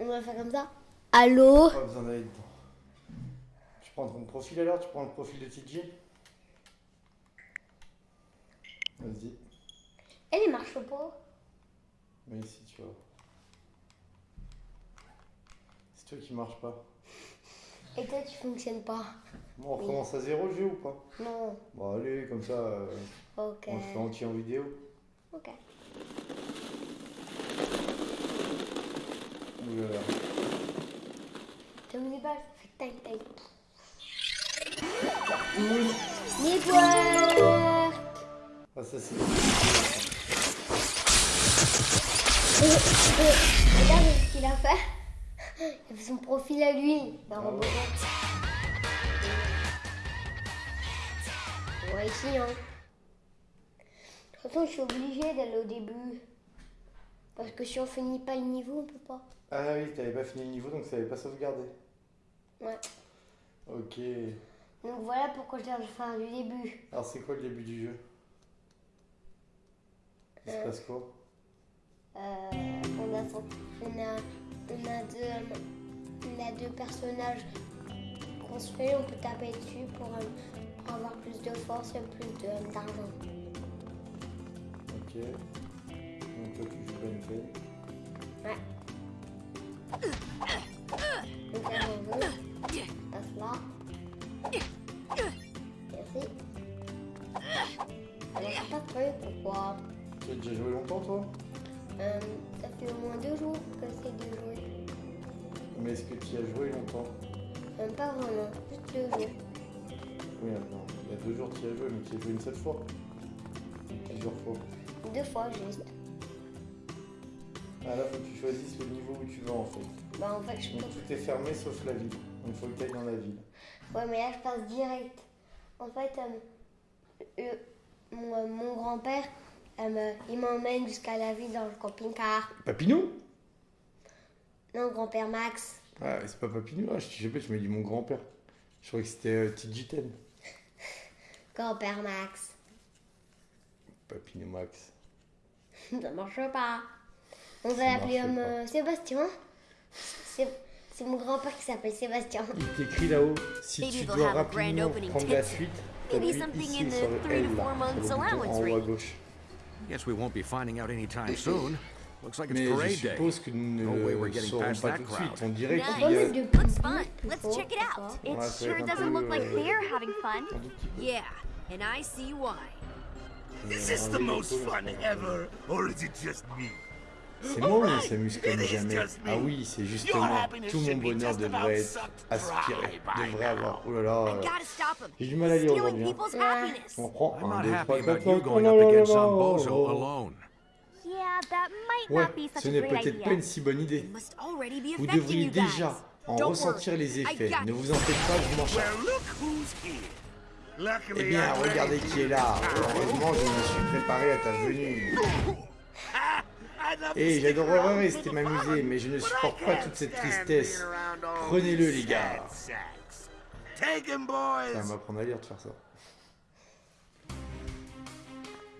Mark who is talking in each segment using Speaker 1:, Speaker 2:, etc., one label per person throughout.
Speaker 1: On va faire comme ça. Allô
Speaker 2: Pas besoin d'aller dedans. Tu prends ton profil alors Tu prends le profil de TJ Vas-y.
Speaker 1: Elle ne marche pas.
Speaker 2: Mais ici, tu vois. C'est toi qui marche pas.
Speaker 1: Et toi, tu fonctionnes pas.
Speaker 2: Bon, on recommence à zéro le jeu ou pas?
Speaker 1: Non.
Speaker 2: Bon, allez, comme ça, euh,
Speaker 1: Ok.
Speaker 2: on le fait entier en vidéo.
Speaker 1: Ok.
Speaker 2: Là.
Speaker 1: T'as mis des balles Fait tac.
Speaker 2: Oui.
Speaker 1: Network
Speaker 2: Ah, ça c'est.
Speaker 1: Regarde ce qu'il a fait. Il a fait son profil à lui, d'un
Speaker 2: Ah
Speaker 1: robot.
Speaker 2: ouais.
Speaker 1: Ouais, ici, hein. De toute façon, je suis obligée d'aller au début. Parce que si on finit pas le niveau, on peut pas.
Speaker 2: Ah oui, t'avais pas fini le niveau donc ça avait pas sauvegardé.
Speaker 1: Ouais.
Speaker 2: Ok.
Speaker 1: Donc voilà pourquoi je dois le faire du début.
Speaker 2: Alors c'est quoi le début du jeu? Il se
Speaker 1: Euh.
Speaker 2: passe quoi?
Speaker 1: Euh, on, a, on, a, on, a deux, on a deux personnages construits, on peut taper dessus pour, euh, pour avoir plus de force et plus d'argent.
Speaker 2: Ok. Toi tu joues Ben 10.
Speaker 1: Ouais. Donc on veut. Passe là. Merci. Alors, c'est pas truc, pourquoi?
Speaker 2: Tu as déjà joué longtemps toi?
Speaker 1: Euh, Ça fait au moins deux jours que c'est de jouer.
Speaker 2: Mais est-ce que tu y as joué longtemps?
Speaker 1: Pas vraiment, juste deux jours.
Speaker 2: Oui, non. Il y a deux jours tu y as joué, mais tu y as joué une seule fois. Plusieurs fois.
Speaker 1: Deux fois juste.
Speaker 2: Ah là faut que tu choisisses le niveau où tu vas en fait.
Speaker 1: Bah en fait, je
Speaker 2: Donc tout est fermé sauf la ville. Donc il faut que tu ailles dans la ville.
Speaker 1: Ouais, mais là, je passe direct. En fait, euh, mon, euh, mon grand-père, euh, il m'emmène jusqu'à la ville dans le camping-car.
Speaker 2: Papinou
Speaker 1: Non, grand-père Max.
Speaker 2: Ah c'est pas Papinou, ah, je sais pas, tu m'as dit mon grand-père. Je croyais que c'était euh, TJ10.
Speaker 1: Grand-père Max.
Speaker 2: Papinou Max.
Speaker 1: Ça marche pas. On va
Speaker 2: Ça
Speaker 1: l'appeler
Speaker 2: pas.
Speaker 1: euh, Sébastien. C'est mon grand-père qui s'appelle Sébastien.
Speaker 2: Il t'écrit là-haut, si
Speaker 3: Maybe
Speaker 2: tu
Speaker 3: they'll
Speaker 2: dois
Speaker 3: have a grand
Speaker 2: rapidement
Speaker 3: opening
Speaker 2: prendre la suite,
Speaker 3: Maybe
Speaker 2: t'appuies
Speaker 3: something
Speaker 2: ici
Speaker 3: in the
Speaker 2: sur le
Speaker 3: three to
Speaker 2: L là, en haut à gauche.
Speaker 4: Guess we won't be finding out anytime soon. Looks like it's parade day.
Speaker 2: suppose que nous
Speaker 4: No way
Speaker 2: ne
Speaker 4: we're getting past
Speaker 2: pas
Speaker 4: that crowd.
Speaker 2: On dirait qu'il y a...
Speaker 1: Looks
Speaker 3: fun. Let's check it out.
Speaker 5: It sure doesn't look like
Speaker 2: euh,
Speaker 5: they're having fun.
Speaker 3: Yeah, and I see why.
Speaker 6: Is this the most fun ever, or is it just me?
Speaker 2: C'est moi ou on s'amuse comme jamais Ah oui, c'est justement tout mon bonheur devrait être aspiré, devrait avoir. Oh là là, j'ai du mal à lire aujourd'hui. hein. On prend
Speaker 4: I'm
Speaker 2: 1,
Speaker 4: not
Speaker 2: 2, 3,
Speaker 4: happy
Speaker 2: 4,
Speaker 4: about you
Speaker 2: 5,
Speaker 4: going up against some bozo alone.
Speaker 5: Yeah, that might
Speaker 2: Ouais,
Speaker 5: not be such
Speaker 2: ce
Speaker 5: a
Speaker 2: n'est peut-être pas
Speaker 5: idea.
Speaker 2: une si bonne idée. Vous devriez déjà en ressentir les effets. Ne vous en faites pas, je m'en charge.
Speaker 6: Well, look who's here. Luckily,
Speaker 2: Eh bien, regardez qui est là. Heureusement, je me suis préparé à ta venue. Et j'adorerais rester m'amuser, mais je ne supporte pas toute cette tristesse. Prenez-le, les gars. Ça va m'apprendre à lire de faire ça.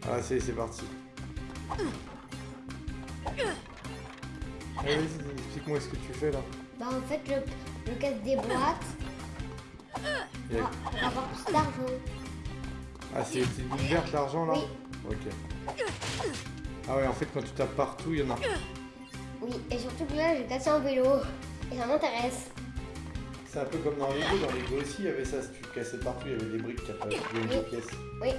Speaker 2: Ah, c'est c'est parti. Allez, vas-y, explique-moi ce que tu fais là.
Speaker 1: Bah en fait, je, je casse des boîtes
Speaker 2: Il y a-
Speaker 1: pour, pour avoir plus d'argent.
Speaker 2: Ah, c'est c'est une verte l'argent là
Speaker 1: Oui.
Speaker 2: Ok. Ah ouais, en fait, quand tu tapes partout, il y en a.
Speaker 1: Oui, et surtout que là, j'ai cassé un vélo. Et ça m'intéresse.
Speaker 2: C'est un peu comme dans Lego. Dans Lego aussi, il y avait ça. Si tu cassais partout, il y avait des briques qui apparaissaient
Speaker 1: Oui.
Speaker 2: une pièce.
Speaker 1: Oui.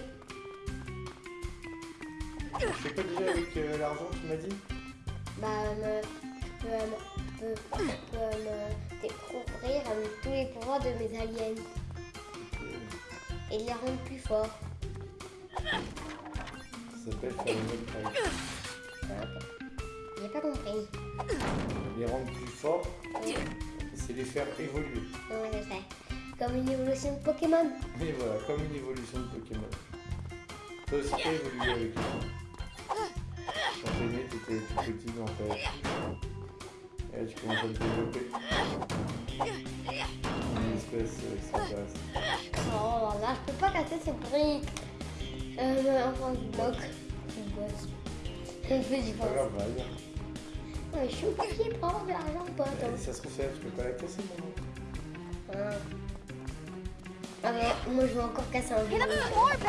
Speaker 2: Tu fais quoi déjà avec euh, l'argent, tu m'as dit?
Speaker 1: Bah, me, je peux, me- peux me découvrir tous les pouvoirs de mes aliens et les rendre plus forts.
Speaker 2: Ça s'appelle.
Speaker 1: J'ai pas compris.
Speaker 2: Les rendre plus forts, c'est les faire évoluer.
Speaker 1: Non, je sais. Comme une évolution de Pokémon.
Speaker 2: Et voilà, comme une évolution de Pokémon. Toi aussi, t'as évolué avec temps. Quand t'es né, t'étais tout petit dans ta Et là, tu commences à te développer. Une espèce euh, extraterrestre.
Speaker 1: Oh là, je peux pas casser ces briques. Euh, enfin, du bloc. Du boss. Un peu du
Speaker 2: Pas grave, va.
Speaker 1: Ouais, je suis obligée pour avoir de l'argent, pote.
Speaker 2: Euh,
Speaker 1: hein.
Speaker 2: Ça se trouve, tu peux pas la casser, mon
Speaker 1: Ah. Ah mais moi je vais encore casser un
Speaker 5: more, Ben.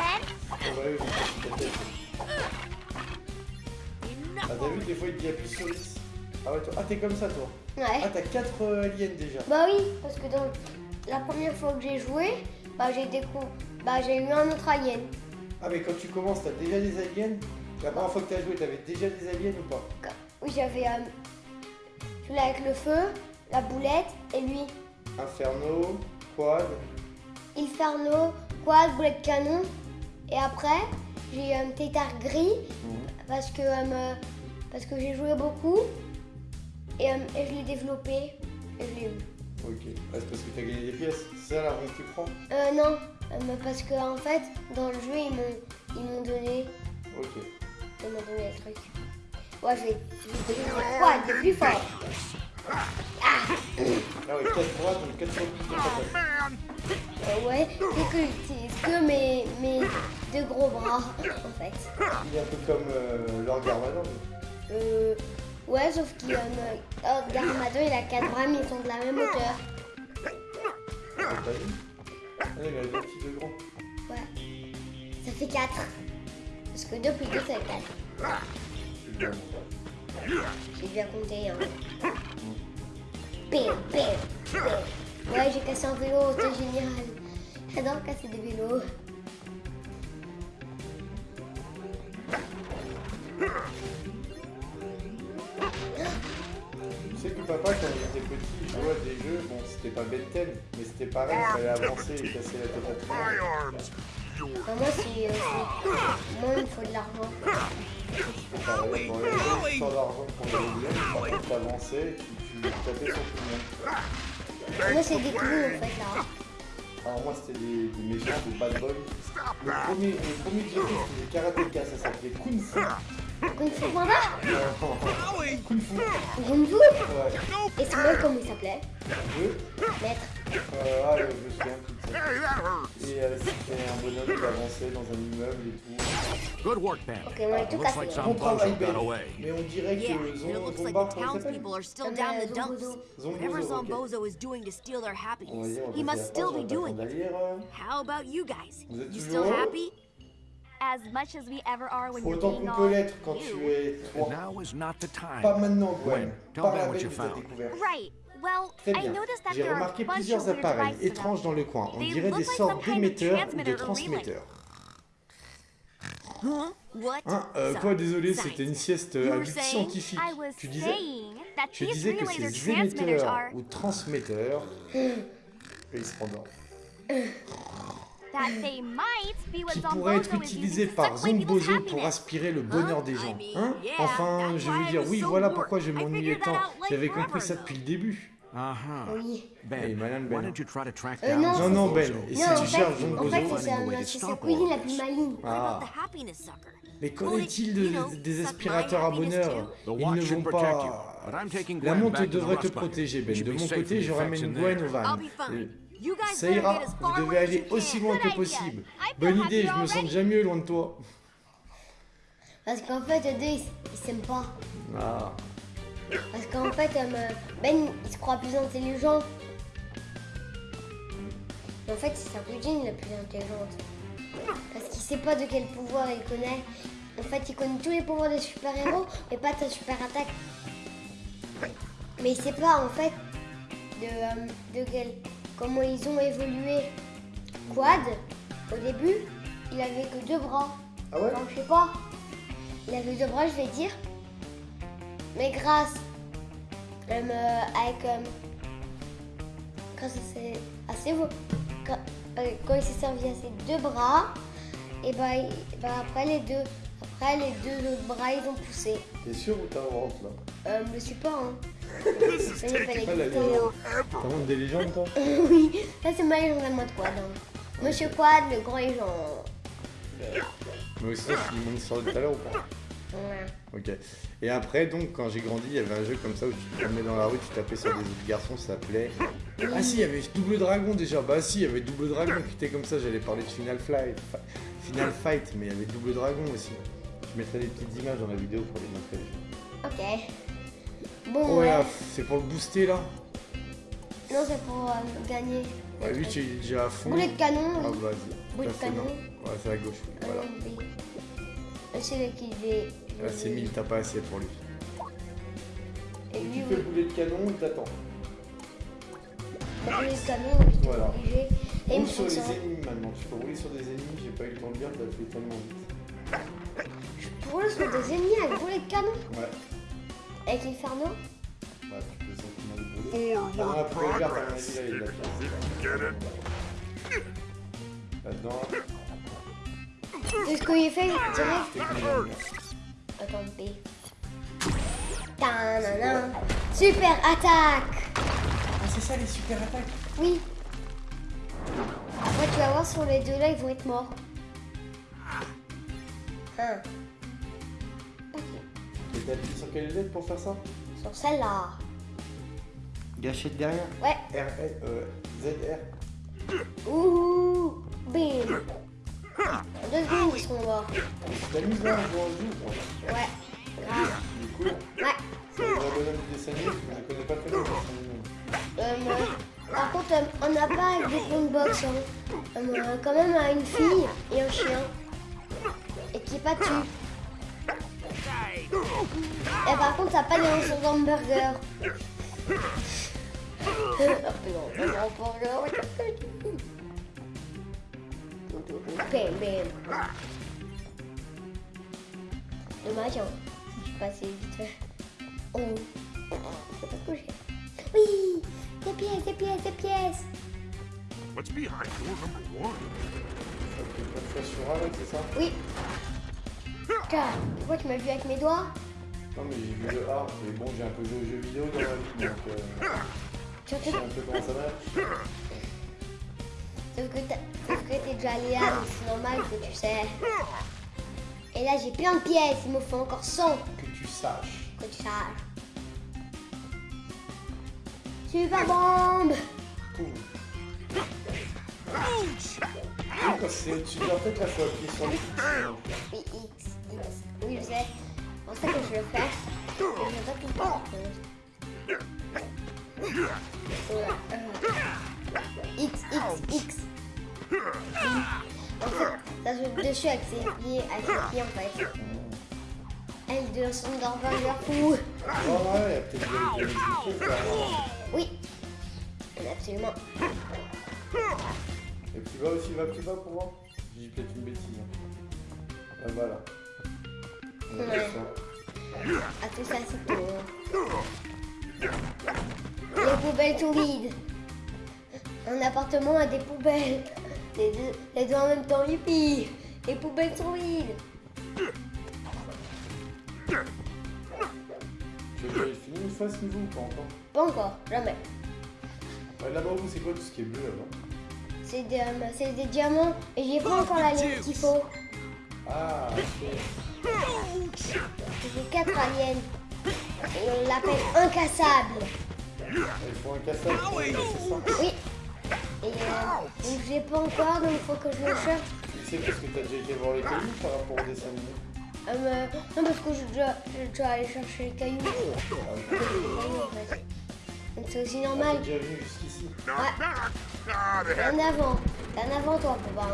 Speaker 2: Ah. Ah, t'as vu, des fois, il dit appuie sur X. Ah ouais, toi... ah, t'es comme ça, toi. Ah,
Speaker 1: Ouais.
Speaker 2: t'as 4 aliens déjà.
Speaker 1: Bah oui, parce que dans la première fois que j'ai joué, bah j'ai découvert, bah j'ai eu un autre alien.
Speaker 2: Ah, mais quand tu commences, t'as déjà des aliens La première fois que t'as joué, t'avais déjà des aliens ou pas
Speaker 1: Oui, j'avais euh, celui-là avec le feu, la boulette et lui.
Speaker 2: Inferno, Quad.
Speaker 1: Inferno, quad, boulette canon. Et après, j'ai un tétard gris parce que, euh, parce que j'ai joué beaucoup et, euh, et je l'ai développé et je l'ai eu.
Speaker 2: Ok. Ah, c'est parce que t'as gagné des pièces. C'est ça la ronde que tu prends
Speaker 1: Euh, non, euh, parce que en fait, dans le jeu, ils m'ont, ils m'ont donné,
Speaker 2: Ok.
Speaker 1: ils m'ont donné le truc. Ouais, je vais, quad, le plus fort.
Speaker 2: Ah ouais, 4 droites, donc 4 fois plus.
Speaker 1: Euh, ouais, c'est que j'utilise que mes, mes deux gros bras, en fait.
Speaker 2: Il est un peu comme euh, Lord Garmadon.
Speaker 1: Euh, ouais, sauf qu'il y a une... Oh, Garmadon, il a quatre bras, mais ils sont de la même hauteur.
Speaker 2: Ah, il a deux petits, deux.
Speaker 1: Ouais. Ça fait 4. Parce que 2 plus 2, ça fait 4.
Speaker 2: C'est bien.
Speaker 1: J'ai bien compté. Hein. Bim, bim, bim. Ouais, j'ai cassé un vélo, c'est génial. J'adore casser des vélos.
Speaker 2: Sais que papa, quand il était petit, il jouait à des jeux, bon, c'était pas Ben 10, mais c'était pareil, il fallait avancer et casser la tête à tout le
Speaker 6: My
Speaker 2: monde.
Speaker 6: arms.
Speaker 1: Enfin, moi, c'est. euh, moi, il me faut de l'argent.
Speaker 2: Pareil, pour les jeux, sans l'argent pour les liens, par contre, t'avançais et tu, tapais sur tout le monde.
Speaker 1: Moi, c'est des clous, en fait, là.
Speaker 2: Alors moi, c'était des, des méchants, des bad boys. Le premier, le premier que j'ai fait, c'était ça s'appelait Kung Fu.
Speaker 1: Kung Fu Panda
Speaker 6: Howie.
Speaker 2: Kung Fu.
Speaker 1: Kung Fu
Speaker 2: Ouais.
Speaker 1: Et c'est moi, comment il s'appelait
Speaker 2: Jeu.
Speaker 1: Maître.
Speaker 2: Euh, ah, je me souviens plus de ça.
Speaker 6: Hey, that hurts.
Speaker 2: Et euh, c'était un bonhomme qui avançait dans un immeuble et tout.
Speaker 4: Good work, Ben.
Speaker 1: Ok, on a tout
Speaker 4: Looks
Speaker 1: cassé.
Speaker 4: like
Speaker 1: hein.
Speaker 4: some
Speaker 2: Bon travail,
Speaker 4: bozo
Speaker 2: Ben.
Speaker 4: got away.
Speaker 2: Mais on dirait
Speaker 3: Yeah,
Speaker 2: que
Speaker 3: and it
Speaker 2: Zon-
Speaker 3: looks like
Speaker 2: Zombar,
Speaker 3: the
Speaker 2: comment il s'appelle
Speaker 3: townspeople are still
Speaker 1: Um,
Speaker 3: down
Speaker 1: uh,
Speaker 3: the dumps.
Speaker 1: Zombozo.
Speaker 3: Whatever
Speaker 2: Zombozo, ok.
Speaker 3: Zombozo is doing to steal their
Speaker 2: On va
Speaker 3: happiness,
Speaker 2: dire, on
Speaker 3: he
Speaker 2: va
Speaker 3: must
Speaker 2: faire
Speaker 3: still
Speaker 2: attention,
Speaker 3: be
Speaker 2: on va
Speaker 3: doing
Speaker 2: pas
Speaker 3: it.
Speaker 2: attendre à lire, hein.
Speaker 3: How about you guys?
Speaker 2: Vous êtes
Speaker 3: You
Speaker 2: toujours
Speaker 3: still
Speaker 2: heureux
Speaker 3: happy?
Speaker 5: As much as we ever are when you're
Speaker 2: Autant
Speaker 5: being
Speaker 2: qu'on peut l'être quand tu es
Speaker 4: And
Speaker 2: trois.
Speaker 4: now is not the
Speaker 2: Pas
Speaker 4: time.
Speaker 2: maintenant, Gwen.
Speaker 4: Ben
Speaker 2: la
Speaker 4: what
Speaker 2: veille
Speaker 4: you
Speaker 2: que t'as
Speaker 4: found.
Speaker 2: découvert.
Speaker 5: Right. Well,
Speaker 2: Très
Speaker 5: I
Speaker 2: bien.
Speaker 5: noticed that
Speaker 2: J'ai remarqué plusieurs appareils étranges dans le coin. On
Speaker 5: They
Speaker 2: dirait des
Speaker 5: like
Speaker 2: sortes
Speaker 5: some kind of
Speaker 2: d'émetteurs ou
Speaker 5: transmitter
Speaker 2: de transmetteurs.
Speaker 3: Huh? What?
Speaker 2: Hein, euh, quoi, désolé, c'était une sieste
Speaker 3: You
Speaker 2: euh, à
Speaker 3: were
Speaker 2: but
Speaker 3: saying?
Speaker 2: scientifique.
Speaker 5: I was
Speaker 2: Tu disais,
Speaker 5: saying that
Speaker 2: tu
Speaker 5: these
Speaker 2: disais que ces
Speaker 5: transmitters
Speaker 2: émetteurs
Speaker 5: are
Speaker 2: ou transmetteurs, et ils se rendorment,
Speaker 5: that they might be what
Speaker 2: qui pourraient être
Speaker 5: Zombozo to
Speaker 2: par Zombozo pour aspirer le bonheur des gens. Hein? Enfin, je
Speaker 3: why
Speaker 2: veux dire, oui, voilà pourquoi je m'ennuyais tant. J'avais compris ça depuis le début.
Speaker 4: Uh-huh.
Speaker 1: Oui.
Speaker 4: Ben,
Speaker 2: Hey, Madame Ben.
Speaker 4: don't you try to track
Speaker 1: Euh,
Speaker 4: down
Speaker 1: non,
Speaker 2: Non, non, Ben.
Speaker 4: Zombozo?
Speaker 2: Et si tu cherches
Speaker 1: en fait,
Speaker 2: Zombozo
Speaker 1: c'est sa cousine la plus maligne.
Speaker 2: Ah. Mais qu'en est-il de- des aspirateurs à bonheur? Ils ne vont pas...
Speaker 4: you, but I'm taking
Speaker 2: La montre devrait te protéger, Ben. De mon côté, je ramène Gwen au van. Ça ira, vous devez aller aussi loin que possible. Bonne idée, je me sens déjà mieux loin de toi.
Speaker 1: Parce qu'en fait, eux deux, ils, s'aiment pas.
Speaker 2: Ah,
Speaker 1: Parce qu'en fait, euh, Ben, il se croit plus intelligent. En fait, c'est sa cousine la plus intelligente. Parce qu'il sait pas de quel pouvoir il connaît. En fait, il connaît tous les pouvoirs des super-héros, mais pas ta super attaque. Mais il sait pas, en fait, de, euh, de quel, comment ils ont évolué. Quad, au début, il avait que deux bras.
Speaker 2: ah ouais
Speaker 1: je sais pas. Il avait deux bras, je vais dire. Mais grâce euh, avec euh, grâce à ses, gra- euh, quand il s'est servi à ses deux bras, et bah, bah, après les deux après les deux autres bras ils ont poussé.
Speaker 2: T'es sûr ou t'inventes là?
Speaker 1: Euh, je sais pas hein.
Speaker 6: This is
Speaker 1: Ça, hein.
Speaker 2: T'inventes des légendes toi?
Speaker 1: Oui, ça c'est ma légende à moi de Quad. hein. Monsieur Quad, le grand légende.
Speaker 2: Mais aussi, tu me montres ça tout à l'heure ou pas?
Speaker 1: Ouais.
Speaker 2: Ok. Et après, donc, quand j'ai grandi, il y avait un jeu comme ça où tu te promenais dans la rue, tu tapais sur des autres garçons, ça s'appelait. Ah si, il y avait Double Dragon déjà. Bah si, il y avait Double Dragon qui était comme ça. J'allais parler de Final Fight, Final Fight, mais il y avait Double Dragon aussi. Je mettrai des petites images dans la vidéo pour les montrer.
Speaker 1: Ok. Bon,
Speaker 2: Oh
Speaker 1: ouais.
Speaker 2: là, c'est pour le booster là
Speaker 1: Non, c'est pour euh, gagner.
Speaker 2: Ouais, lui, tu es déjà à fond.
Speaker 1: Boulet de canon,
Speaker 2: Ah,
Speaker 1: oui.
Speaker 2: vas-y.
Speaker 1: Boulet de canon.
Speaker 2: Ouais, c'est à gauche.
Speaker 1: Ah,
Speaker 2: Voilà.
Speaker 1: C'est là qui vais.
Speaker 2: Là, c'est 1000, t'as pas assez pour lui.
Speaker 1: Et lui,
Speaker 2: Tu fais le
Speaker 1: oui.
Speaker 2: boulet de canon, il t'attend.
Speaker 1: Bah, boulet de canon, j'étais
Speaker 2: Voilà.
Speaker 1: obligé. Et
Speaker 2: Roule sur les
Speaker 1: ça.
Speaker 2: ennemis maintenant. Tu peux rouler sur des ennemis, j'ai pas eu le temps de lire, t'as fait tellement vite.
Speaker 1: Je pourrais sur des ennemis avec boulet de canon.
Speaker 2: Ouais.
Speaker 1: Avec Inferno.
Speaker 2: Bah, tu peux simplement le brûler. Ah non, la poubelle verte, à mon avis, là, il y a de? Là-dedans,
Speaker 1: C'est ce qu'il fait direct.
Speaker 2: les.
Speaker 1: Tanana. Super attaque
Speaker 2: Ah, c'est ça les super attaques
Speaker 1: Oui. Après, tu vas voir sur les deux là, ils vont être morts. Hein.
Speaker 2: Et t'as appuyé sur quelle lettre pour faire ça
Speaker 1: Sur celle-là.
Speaker 2: Gâchette derrière
Speaker 1: Ouais.
Speaker 2: R, L, euh, ZR.
Speaker 1: Ouh. Bim. Deux secondes, ils seront morts.
Speaker 2: T'as mis là en joue quoi.
Speaker 1: Ouais. Grave.
Speaker 2: Est cool.
Speaker 1: Ouais.
Speaker 2: C'est un bonhomme du dessin animé, je ne connais pas très bien le dessin animé.
Speaker 1: Euh, moi- par contre, euh, on n'a pas avec des boxe. Hein. Euh, on a quand même euh, une fille et un chien. Et qui est pas dessus. Et par contre, ça n'a pas de hamburger. Bam, bam. Dommage, hein. Je suis passé vite fait. Oh. Je pas coucher. Oui Des pièces, des pièces, des pièces
Speaker 6: What's behind door number one?
Speaker 2: Ça sur un, c'est ça?
Speaker 1: Oui Tiens, pourquoi tu m'as vu avec mes doigts?
Speaker 2: Non mais j'ai vu le A, mais bon j'ai un peu joué aux jeux vidéo dans la vie, donc euh,
Speaker 1: Tu
Speaker 2: je sais un peu comment ça marche.
Speaker 1: Sauf que t'es déjà allé là, c'est normal que tu sais. Et là, j'ai plein de pièces, il me faut encore 100
Speaker 2: Que tu saches.
Speaker 1: que tu saches. Super bombe
Speaker 2: c'est dois peut-être la faut appuyer sur le X.
Speaker 1: Oui, X, X. Oui, je sais. Pour ça que je le. Et je vais pas tout temps. Voilà. X, X, X. En fait, ça saute dessus avec ses pieds, avec ses pieds en fait. Elle de son fou.
Speaker 2: Oh ouais, peut-être des trucs là.
Speaker 1: Oui, absolument.
Speaker 2: Et plus bas aussi, va plus bas pour voir J'ai peut-être une bêtise. hein. Là. On a
Speaker 1: Ouais. Ah, tout ça, c'est tout. Les poubelles tout vides. Un appartement a des poubelles. Les deux, les deux en même temps, youpi. Les poubelles sont vides.
Speaker 2: Tu finisse une fois ce niveau ou pas encore
Speaker 1: Pas encore, jamais.
Speaker 2: Ouais, Là-bas, vous, c'est quoi tout ce qui est bleu là-bas
Speaker 1: C'est des, euh, c'est des diamants et j'ai pas encore la ligne qu'il faut.
Speaker 2: Ah, ok.
Speaker 1: J'ai quatre aliens. Et on l'appelle incassable.
Speaker 2: Il faut ça.
Speaker 1: Oui. Et euh, donc j'ai pas encore, donc il faut que je le cherche.
Speaker 2: Tu sais parce que t'as déjà été voir les cailloux par rapport au dessin animé
Speaker 1: Euh, non, parce que je dois, je dois aller chercher les cailloux. En fait. Donc c'est aussi
Speaker 2: T'es
Speaker 1: normal.
Speaker 2: déjà venu jusqu'ici
Speaker 1: Ouais.
Speaker 6: back. Ah,
Speaker 1: en avant. T'es en avant, toi, papa.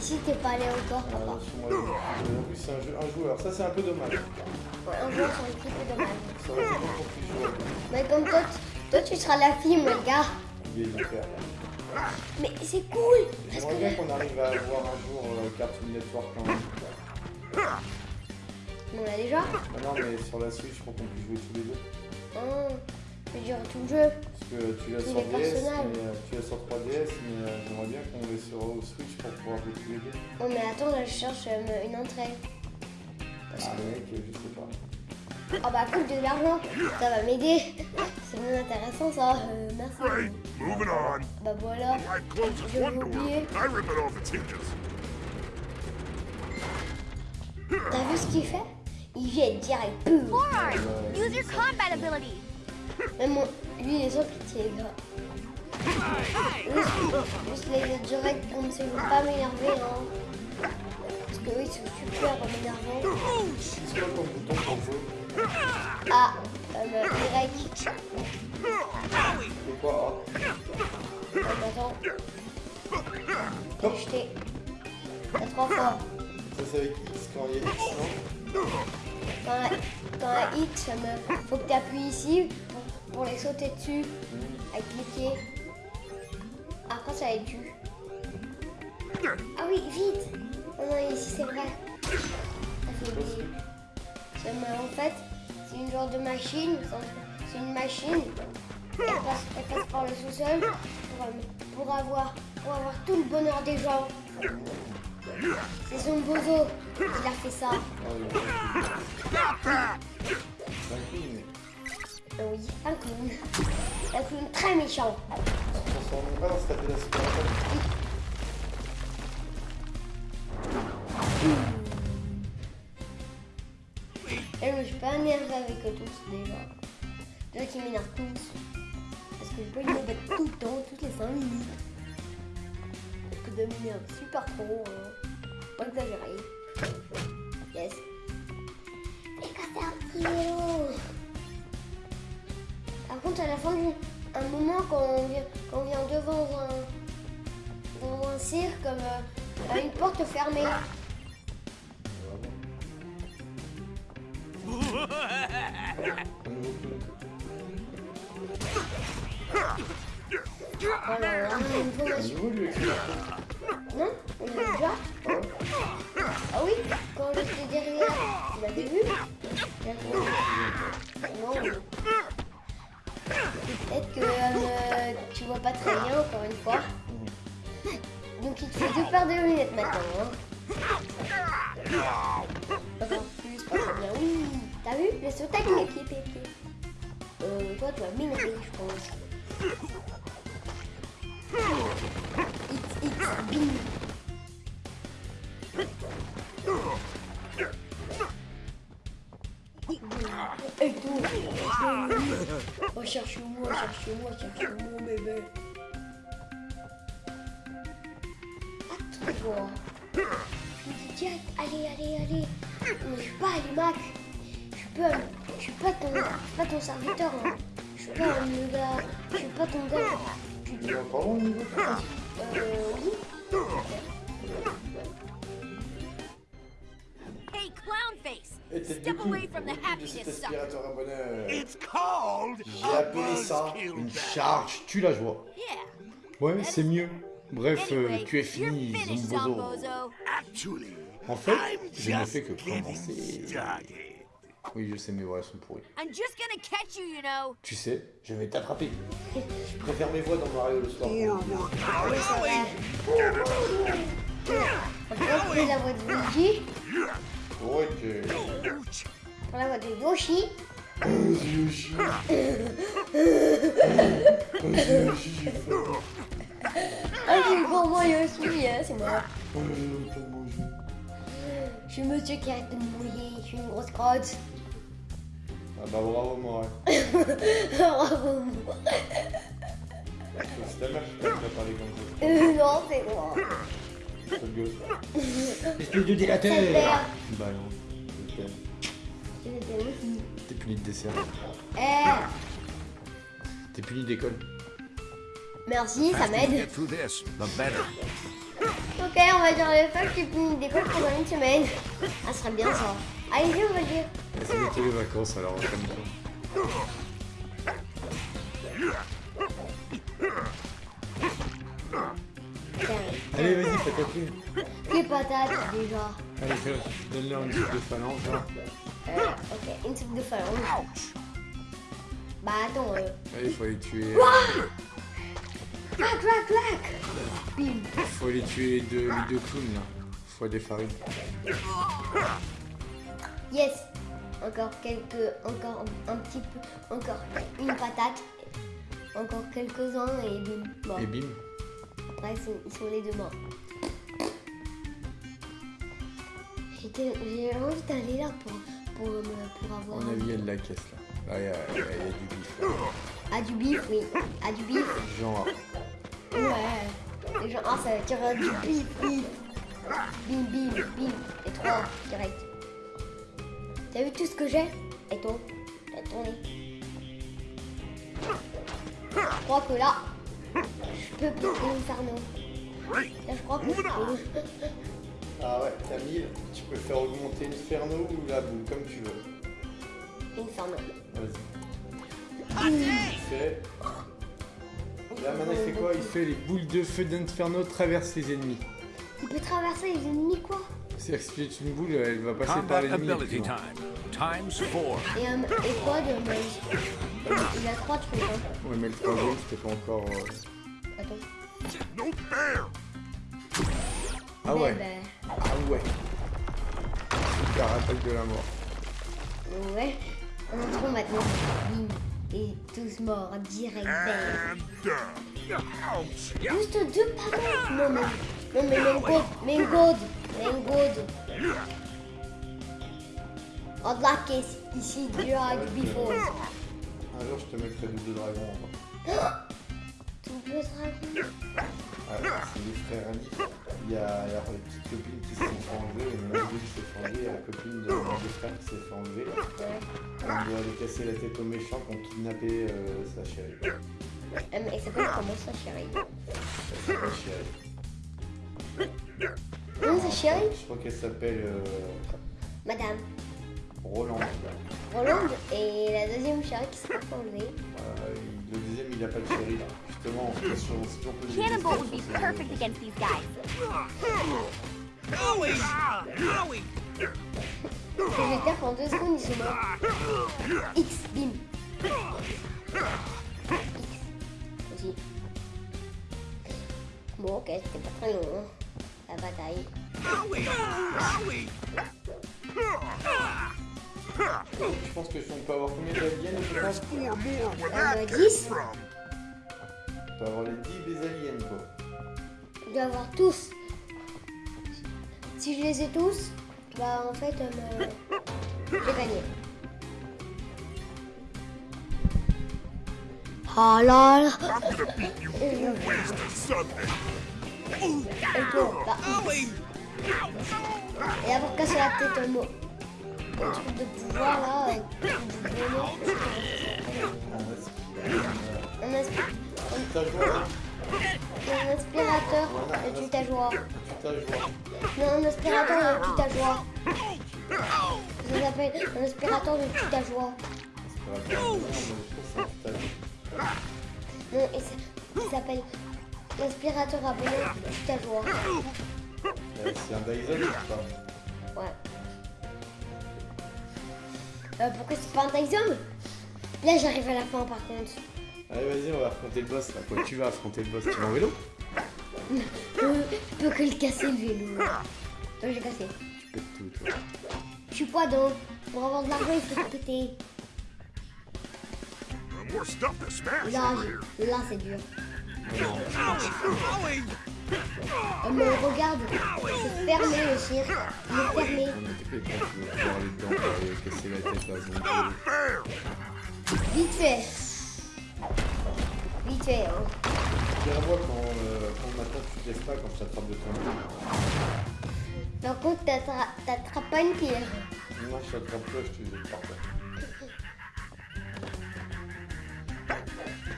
Speaker 1: Ici, t'es pas allé encore,
Speaker 2: Ah,
Speaker 1: papa.
Speaker 2: moi, En plus, c'est un, jeu, un joueur. Ça, c'est un peu dommage.
Speaker 1: Ouais, un jour, c'est un petit peu dommage.
Speaker 2: Ça aurait été bon pour que tu joues.
Speaker 1: Mais comme toi, tu, toi, tu seras la fille, mon gars.
Speaker 2: Il est hyper.
Speaker 1: Mais c'est cool.
Speaker 2: J'aimerais bien qu'on arrive à avoir un jour euh, Cartoon Network quand même.
Speaker 1: on l'a déjà.
Speaker 2: Ah non, mais sur la Switch pour qu'on puisse jouer tous les deux.
Speaker 1: Oh, je dirais tout le jeu.
Speaker 2: Parce que tu l'as sur DS, mais, euh, tu l'as sur 3DS, mais euh, j'aimerais bien qu'on l'ait sur au Switch pour pouvoir jouer tous les deux.
Speaker 1: Oh, mais attends, là, je cherche euh, une entrée.
Speaker 2: Ah mec, je sais pas.
Speaker 1: Oh bah cool, de l'argent. Ça va m'aider. C'est bien intéressant, ça. Euh, merci.
Speaker 6: Right, moving on.
Speaker 1: Bah voilà. Je
Speaker 6: one
Speaker 1: l'ai
Speaker 6: door.
Speaker 1: oublié.
Speaker 6: I rip it off its hinges.
Speaker 1: T'as vu ce qu'il fait? Il jette direct.
Speaker 5: Combat ability!
Speaker 1: Même lui, il est sûr qu'il tire gras. Juste les direct ça, il veut pas m'énerver. Hein. Parce que oui, c'est super m'énervant.
Speaker 2: C'est quoi bouton pour
Speaker 1: Ah, euh.
Speaker 2: C'est quoi
Speaker 1: Euh, attends. Jeté. T'as trois fois.
Speaker 2: Ça c'est avec X quand il y a X, non?
Speaker 1: Quand un, quand me... faut que tu appuies ici pour, les sauter dessus avec cliquer. Après, ça va être du. Ah oui, vite Non, non, ici c'est vrai. Ah, c'est. Ça me- En fait, c'est une genre de machine. C'est une machine. Elle passe, elle passe par le sous-sol pour, euh, pour avoir, pour avoir tout le bonheur des gens. C'est son bozo qui a fait ça.
Speaker 2: Oui, c'est un clown, mais
Speaker 1: Euh, Oui, un clown. Un clown très méchant. Et je suis pas énervée avec eux tous déjà. Déjà qu'ils m'énervent tous. Parce que je peux me battre tout le temps, toutes les 5 minutes. Parce que de m'énerve super trop. hein. Pas exagéré. Yes. Et quand un petit vélo. À la fin du. Un moment, quand on vient, quand on vient devant un, un cirque, comme euh, à une porte fermée. On Non On déjà Ah oui Quand j'étais derrière, tu l'avais vu pas très bien, encore une fois. Donc il te fait deux paires de lunettes maintenant. Hein. Plus, pas très bien. Oui, t'as vu? Le saut avec mes pieds, pieds, pieds. Euh, toi, tu m'énerver, je pense. It's, it's tout. Oh, cherche-moi, cherche-moi, cherche-moi, bébé. Attends-toi. Je me dis, tiens, allez, allez, allez. Mais je suis pas allé, Mac. Je suis pas, je suis pas ton, je suis pas ton serviteur. hein. Je suis pas un gars. Je suis pas ton gars. Tu
Speaker 2: est encore le niveau
Speaker 1: euh, oui.
Speaker 2: Tête de
Speaker 3: Step
Speaker 2: cou
Speaker 3: away from the
Speaker 2: de cet aspirateur à bonheur.
Speaker 6: It's called
Speaker 2: J'ai
Speaker 6: a
Speaker 2: appelé ça une charge tue la joie.
Speaker 3: Yeah.
Speaker 2: Ouais, c'est mieux. Bref, euh,
Speaker 3: Anyway,
Speaker 2: tu es fini.
Speaker 6: Actually,
Speaker 2: En fait,
Speaker 6: I'm
Speaker 2: je ne
Speaker 6: just
Speaker 2: fais que commencer. Oui, je sais, mes voix sont pourries.
Speaker 3: I'm just gonna catch you, you know.
Speaker 2: Tu sais, je vais t'attraper. Je préfère mes voix dans Mario le soir.
Speaker 1: Peut trouver la voix de Luigi Pour la voix de Yoshi.
Speaker 2: Yoshi. Yoshi, j'ai.
Speaker 1: Ah, c'est pour moi Yoshi, hein, c'est moi.
Speaker 2: Oh.
Speaker 1: Je suis monsieur qui arrête de me mouiller, je suis une grosse crotte.
Speaker 2: Ah bah bravo, moi.
Speaker 1: Bravo.
Speaker 2: C'est ta mère qui t'a parlé comme ça.
Speaker 1: Euh, non, c'est moi.
Speaker 2: C'est le gosse. Espèce de délateur. Bah non,
Speaker 1: aussi.
Speaker 2: T'es puni de dessert.
Speaker 1: Eh,
Speaker 2: T'es puni d'école.
Speaker 1: merci, ça m'aide. Ok, on va dire le fait que j'ai fini d'école pendant une semaine. Ah, ce serait bien ça. Allez-y, on va dire.
Speaker 2: C'est bientôt les vacances alors, comme ça. Allez, vas-y, fais ta plume.
Speaker 1: Les patates, déjà.
Speaker 2: Allez, fais, donne-leur une soupe de phalange, là.
Speaker 1: Euh, ok, une soupe de phalange. Bah attends, euh...
Speaker 2: Allez, faut les tuer.
Speaker 1: Clac, clac, clac Bim
Speaker 2: Faut les tuer les deux, les deux clowns, là. Faut des farines.
Speaker 1: Yes Encore quelques... Encore un petit peu... Encore une patate. Encore quelques-uns et bim. Bon,
Speaker 2: Et bim.
Speaker 1: Après, ils sont, ils sont les deux morts. J'ai envie d'aller là pour, pour, pour avoir...
Speaker 2: On a vu, il y a de la caisse, là. Là, il y a, il y a- il y a du bif. là.
Speaker 1: Ah, du bif, oui. Ah, du bif.
Speaker 2: Genre,
Speaker 1: Ouais. Genre, ah, ça va tirer du bif, bif. Bim, bim, bim. Et trois, direct. T'as vu tout ce que j'ai? Et toi? T'as tourné. crois que là, je peux l'inferno.
Speaker 6: Great.
Speaker 1: Là, je crois que je peux.
Speaker 2: Ah ouais, t'as 1000, tu peux faire augmenter Inferno ou la boule, comme tu veux.
Speaker 1: Inferno.
Speaker 2: Vas-y. Il fait... Là maintenant il fait quoi? Il fait les boules de feu d'Inferno traversent les ennemis.
Speaker 1: Il peut traverser les ennemis, quoi?
Speaker 2: C'est-à-dire que si tu une boule, elle va passer par
Speaker 4: Combat
Speaker 2: l'ennemi.
Speaker 4: ability
Speaker 2: effectivement.
Speaker 4: time. Times four.
Speaker 1: Et, euh, et quoi de Il a trois trucs, hein.
Speaker 2: Ouais mais le troisième c'était pas encore... euh,
Speaker 1: Attends.
Speaker 2: Ah ouais,
Speaker 1: Ben,
Speaker 2: ah ouais. Super attaque de la mort.
Speaker 1: ben, ouais. On trouve maintenant. Bim. Et tous morts, direct. Juste deux panneaux Non, mais, non, mais main god, main god, main god. Unlock is ici drag before.
Speaker 2: Un jour je te mettrai double dragon encore.
Speaker 1: Double dragon.
Speaker 2: Ah, c'est les frères Andy. Il y a alors, les petites copines qui se sont fait enlever, et maintenant lui qui s'est fait enlever, et la copine de mon deux frères qui s'est fait enlever. On doit aller casser la tête aux méchants qui ont kidnappé euh, sa chérie.
Speaker 1: Euh, mais il s'appelle comment ça, chérie?
Speaker 2: Elle s'appelle chérie.
Speaker 1: Non, c'est chérie?
Speaker 2: Je crois qu'elle s'appelle euh,
Speaker 1: Madame.
Speaker 2: Roland.
Speaker 1: Roland et la deuxième chérie qui pas enlevée.
Speaker 2: Euh, le deuxième il a pas de chérie là. Justement, on sur on toujours des
Speaker 5: Cannonball would be perfect against these guys.
Speaker 6: Owie. Owie.
Speaker 1: Je vais taper en deux secondes, ils sont morts. X, bim. X. Aussi. Bon, ok, c'était pas très long, hein, la bataille.
Speaker 6: Owie. Owie.
Speaker 2: Je pense que si on peut avoir combien d'aliens je pense
Speaker 6: that
Speaker 1: 10
Speaker 6: from.
Speaker 2: On peut avoir les 10 des aliens quoi.
Speaker 1: Je dois avoir tous. Si je les ai tous, bah en fait, euh, j'ai gagné. Oh là là. Et avoir cassé la tête au mot. Un truc de pouvoir là, euh. Un, aspi-
Speaker 2: T'as joué à
Speaker 1: un aspirateur joie.
Speaker 2: tu t'as joué.
Speaker 1: Non, un aspirateur de tute à joie. Ça s'appelle un aspirateur de
Speaker 2: pas je putain de-
Speaker 1: Non, et il s'appelle l'aspirateur à bonheur de joie.
Speaker 2: Euh, C'est un Dyson, je crois.
Speaker 1: Euh, pourquoi c'est pas un Dyson Là, j'arrive à la fin par contre.
Speaker 2: Allez, vas-y, on va affronter le boss là. Quoi, tu vas affronter le boss Tu vas en vélo?
Speaker 1: Je peux, je peux que le casser le vélo. Ouais, j'ai cassé.
Speaker 2: Tu pètes tout, toi.
Speaker 1: Je suis pas donc. Pour avoir de l'argent, il faut se péter. Là, là c'est dur. Euh, mais regarde, c'est fermé le cirque. Il est fermé.
Speaker 2: Tu.
Speaker 1: Vite fait. Vite fait, hein.
Speaker 2: Tire-moi quand, euh, quand maintenant tu te lèves pas, quand je t'attrape de ton dos.
Speaker 1: Par contre, t'attra- t'attrapes pas une pierre.
Speaker 2: Moi, je t'attrape pas, je te dis parfait.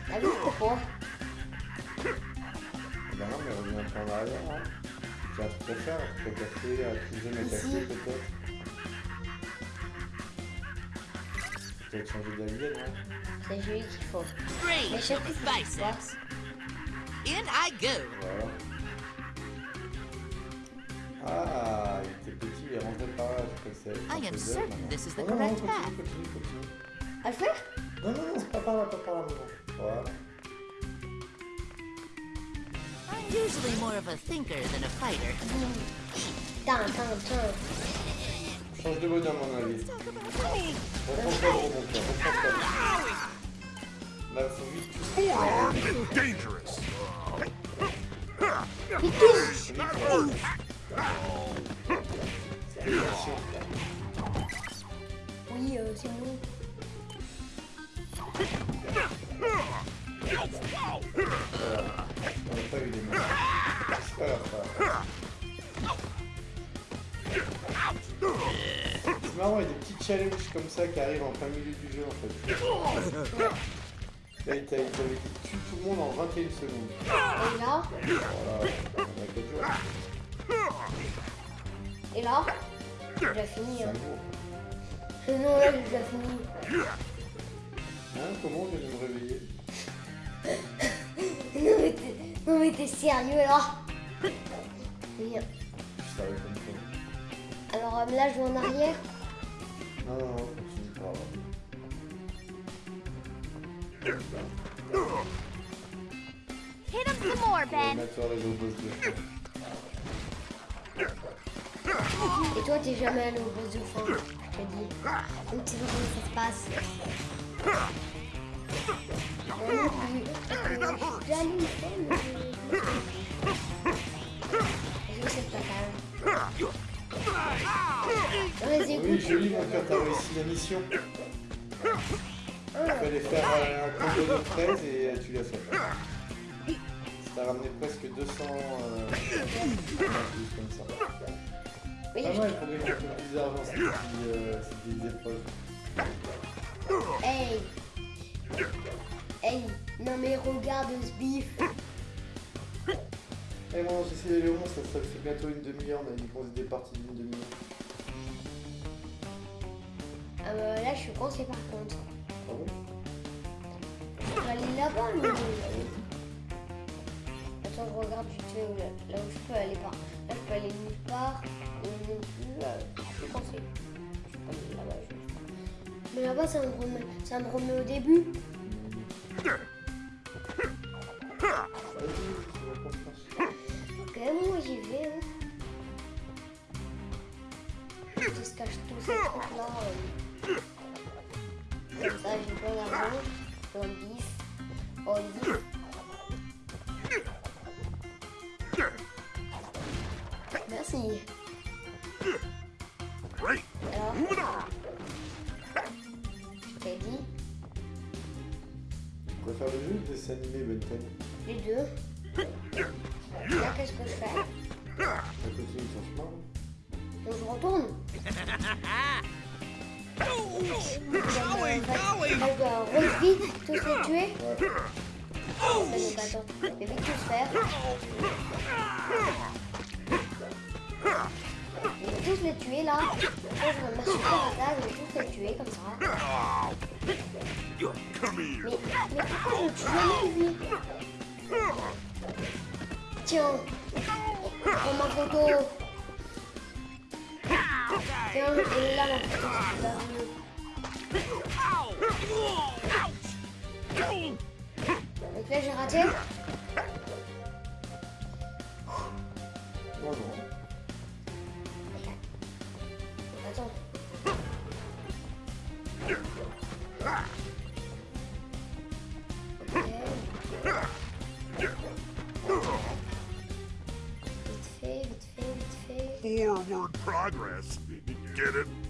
Speaker 1: T'as vu pourquoi?
Speaker 2: Non, mais reviens un peu en arrière. Hein. Truc à faire, tu peux casser, activer, m'attaquer
Speaker 1: Ici.
Speaker 2: peut-être. Peut-être changer d'alien, hein.
Speaker 1: C'est lui qu'il faut. Mais je sais ce.
Speaker 3: In I go.
Speaker 2: Voilà. Ah, il était petit, il est rentré par là, je c'est.
Speaker 3: I am
Speaker 2: c'est
Speaker 3: certain this is the
Speaker 2: Non, non, non,
Speaker 3: correct path.
Speaker 1: À faire?
Speaker 2: Non, non, non, c'est pas par là, pas par là, maman. Voilà.
Speaker 3: Usually more of a thinker than a fighter.
Speaker 1: Tin, tin, tin.
Speaker 2: Change de bonhomme, à mon avis. Reprends pas le remonteur, reprends pas le. Là, faut vite tout
Speaker 6: Four armed and dangerous.
Speaker 1: Oui, euh, c'est bon.
Speaker 2: On n'a pas eu les mains. C'est pas grave, pas grave. C'est marrant, il y a des petits challenges comme ça qui arrivent en plein milieu du jeu en fait. Là, il t'a- il t'avait dit tue tout le monde en 21 secondes.
Speaker 1: Et là
Speaker 2: Voilà, on a 4 jours.
Speaker 1: Et là J'ai déjà fini. Hein. là, j'ai déjà fini.
Speaker 2: Hein, comment je vais me réveiller?
Speaker 1: Non, mais t'es sérieux là Viens.
Speaker 2: Je savais comme ça.
Speaker 1: Alors euh, là, je vais en arrière.
Speaker 2: Non, non, non, continue pas.
Speaker 5: Hit him some more, Ben.
Speaker 1: Et toi, t'es jamais allé au boss de fin, je te dis. Donc tu sais comment ça se passe.
Speaker 2: Oui, joli mon cœur, t'as réussi la mission. Il fallait faire un combo de 13 et tu l'as fait. Ça t'a ramené presque 200 euh, comme ça.
Speaker 1: Oui,
Speaker 2: Pas mal pour gagner un peu plus d'argent, ces euh, épreuves.
Speaker 1: Hey Hey Non mais regarde ce bif
Speaker 2: Eh bon, j'essaie d'aller au monde, ça, ça fait bientôt une demi-heure, on a dit qu'on des parties d'une demi-heure.
Speaker 1: ah bah, Là je suis coincé par contre.
Speaker 2: Ah bon?
Speaker 1: Je peux aller là-bas mais... Attends je regarde vite fait où, là, où je peux aller par. Là je peux aller nulle part. Et non plus euh, je suis coincé. Je peux aller là-bas. je- Mais là-bas ça me remet, au début. Ok moi j'y vais. Hein. Je se cache tous ces trucs là. euh. Comme ça j'ai plein d'argent. De bif. Oh bif. Merci. Tiens, et là. Donc là j'ai raté. Attends. Vite fait, vite fait, vite fait.
Speaker 6: Forward progress. Get it?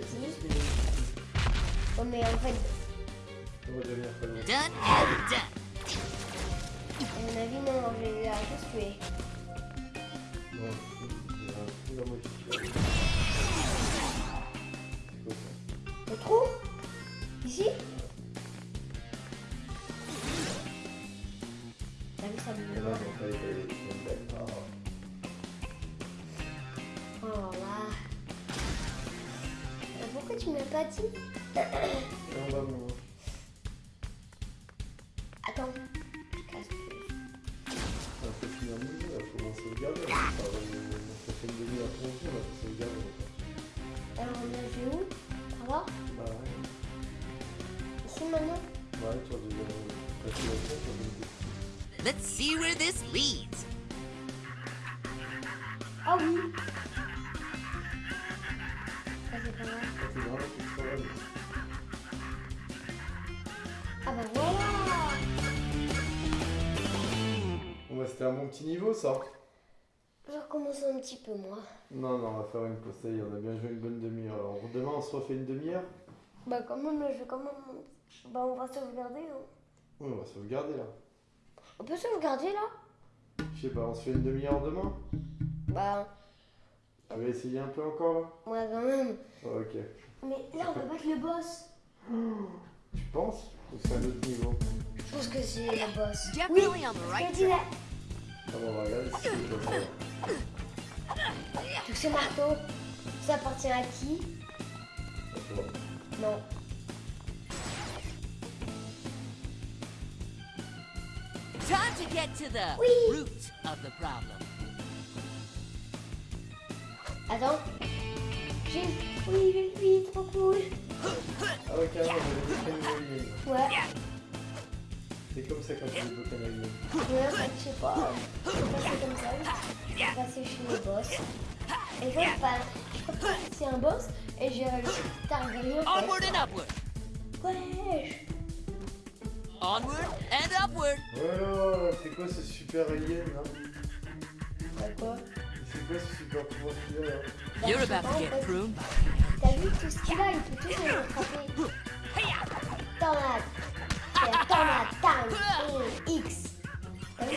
Speaker 1: Petit. Oh mais en fait.
Speaker 3: Done and done.
Speaker 1: avis non, je vais la tuer.
Speaker 2: Non, il y a un trou dans moi
Speaker 3: leads.
Speaker 1: Ah oui Ça c'est pas mal. Ah bah voilà
Speaker 2: C'était un bon petit niveau ça.
Speaker 1: Je recommence un petit peu, moi.
Speaker 2: Non, non, on va faire une pause. Ça y est, on a bien joué une bonne demi-heure. Alors demain, on se refait une demi-heure
Speaker 1: Bah, quand même, je vais quand même. Bah, on va sauvegarder. hein.
Speaker 2: Oui, on va sauvegarder là.
Speaker 1: On peut sauvegarder, là?
Speaker 2: Je sais pas, on se fait une demi-heure demain
Speaker 1: Bah,
Speaker 2: Tu vas essayer un peu encore là
Speaker 1: ouais, quand même.
Speaker 2: Oh, Ok.
Speaker 1: Mais là, on va battre le boss.
Speaker 2: Tu penses Ou c'est un autre niveau
Speaker 1: Je pense que c'est le boss.
Speaker 3: On the
Speaker 1: Je là.
Speaker 2: Ah bon, on va regarder si c'est le boss, alors.
Speaker 1: Donc, ce marteau, ça appartient à qui. Non.
Speaker 3: Time to get to the root of the problem.
Speaker 1: Attends. J'ai. Oui, oui, oui, trop cool.
Speaker 2: Ah ouais, carrément, j'avais des game.
Speaker 1: Ouais.
Speaker 2: C'est comme ça quand tu un alien.
Speaker 1: Ouais, en fait, je sais pas. Je suis passé comme ça. Je suis passé chez le boss. Et quand bah, je crois pas que c'est un boss. Et j'ai réussi à fait.
Speaker 3: Onward and upward.
Speaker 1: Wesh.
Speaker 3: Onward and upward.
Speaker 2: Oh, c'est quoi ce super alien là
Speaker 1: Bah quoi
Speaker 2: C'est quoi ce super pouvoir qu'il a là
Speaker 1: Bah,
Speaker 3: You're about to get pruned.
Speaker 1: T'as vu tout ce qu'il a Il peut tout rattraper. C'est Tornade, time, et X. T'as vu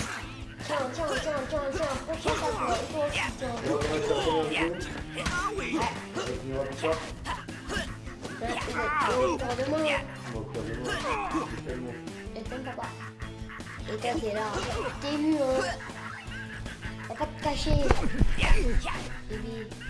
Speaker 1: Tiens, tiens, tiens, tiens, tiens, prochain toi. Aussi, tiens. Ouais,
Speaker 2: Bon, pas tellement.
Speaker 1: Et toi, t'es là. T'es vu, hein. Faut pas te cacher.